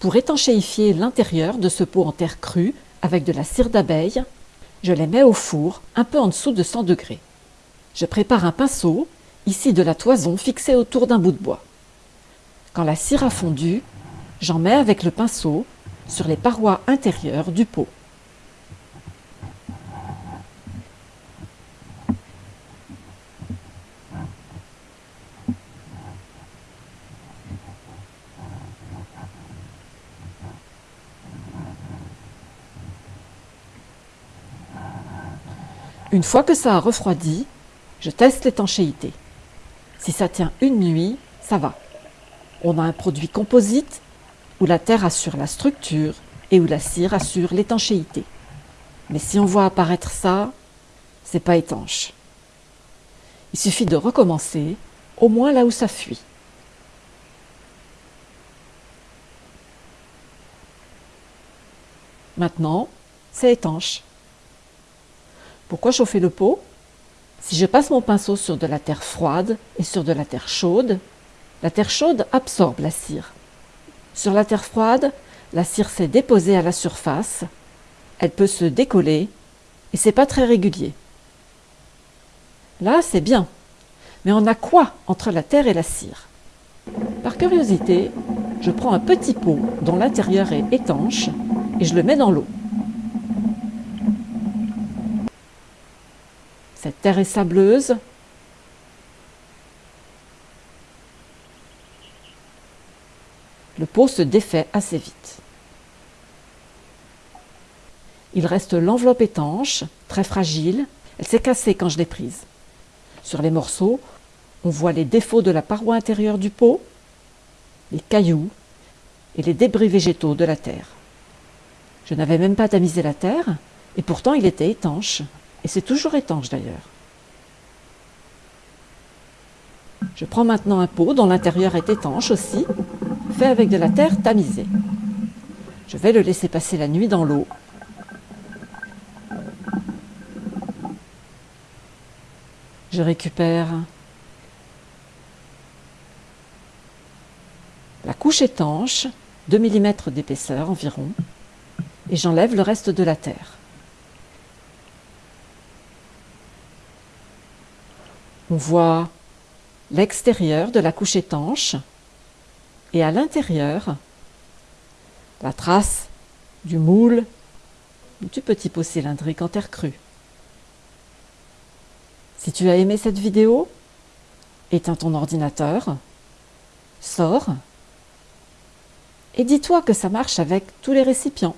Pour étanchéifier l'intérieur de ce pot en terre crue avec de la cire d'abeille, je les mets au four un peu en dessous de 100 degrés. Je prépare un pinceau, ici de la toison fixée autour d'un bout de bois. Quand la cire a fondu, j'en mets avec le pinceau sur les parois intérieures du pot. Une fois que ça a refroidi, je teste l'étanchéité. Si ça tient une nuit, ça va. On a un produit composite où la terre assure la structure et où la cire assure l'étanchéité. Mais si on voit apparaître ça, c'est pas étanche. Il suffit de recommencer, au moins là où ça fuit. Maintenant, c'est étanche. Pourquoi chauffer le pot? Si je passe mon pinceau sur de la terre froide et sur de la terre chaude, la terre chaude absorbe la cire. Sur la terre froide, la cire s'est déposée à la surface, elle peut se décoller et c'est pas très régulier. Là, c'est bien. Mais on a quoi entre la terre et la cire? Par curiosité, je prends un petit pot dont l'intérieur est étanche et je le mets dans l'eau. Cette terre est sableuse. Le pot se défait assez vite. Il reste l'enveloppe étanche, très fragile. Elle s'est cassée quand je l'ai prise. Sur les morceaux, on voit les défauts de la paroi intérieure du pot, les cailloux et les débris végétaux de la terre. Je n'avais même pas tamisé la terre, et pourtant il était étanche. Et c'est toujours étanche d'ailleurs. Je prends maintenant un pot dont l'intérieur est étanche aussi, fait avec de la terre tamisée. Je vais le laisser passer la nuit dans l'eau. Je récupère la couche étanche, 2 mm d'épaisseur environ, et j'enlève le reste de la terre. On voit l'extérieur de la couche étanche et à l'intérieur la trace du moule du petit pot cylindrique en terre crue. Si tu as aimé cette vidéo, éteins ton ordinateur, sors et dis-toi que ça marche avec tous les récipients.